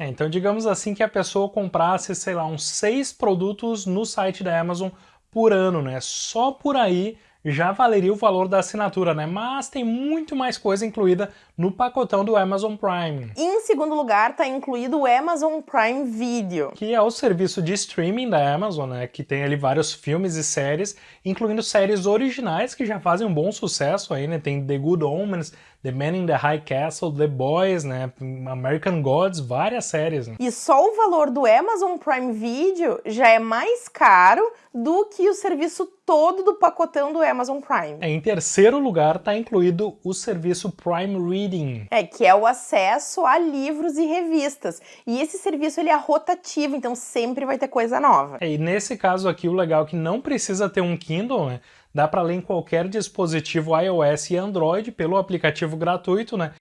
É, então digamos assim que a pessoa comprasse, sei lá, uns seis produtos no site da Amazon por ano, né? Só por aí já valeria o valor da assinatura, né? Mas tem muito mais coisa incluída no pacotão do Amazon Prime. Em segundo lugar, está incluído o Amazon Prime Video. Que é o serviço de streaming da Amazon, né? Que tem ali vários filmes e séries, incluindo séries originais que já fazem um bom sucesso aí, né? Tem The Good Omens, The Man in the High Castle, The Boys, né? American Gods, várias séries. Né? E só o valor do Amazon Prime Video já é mais caro do que o serviço todo do pacotão do Amazon Prime. Em terceiro lugar está incluído o serviço Prime Reading. É, que é o acesso a livros e revistas. E esse serviço ele é rotativo, então sempre vai ter coisa nova. É, e nesse caso aqui o legal é que não precisa ter um Kindle, né? Dá para ler em qualquer dispositivo iOS e Android pelo aplicativo gratuito, né?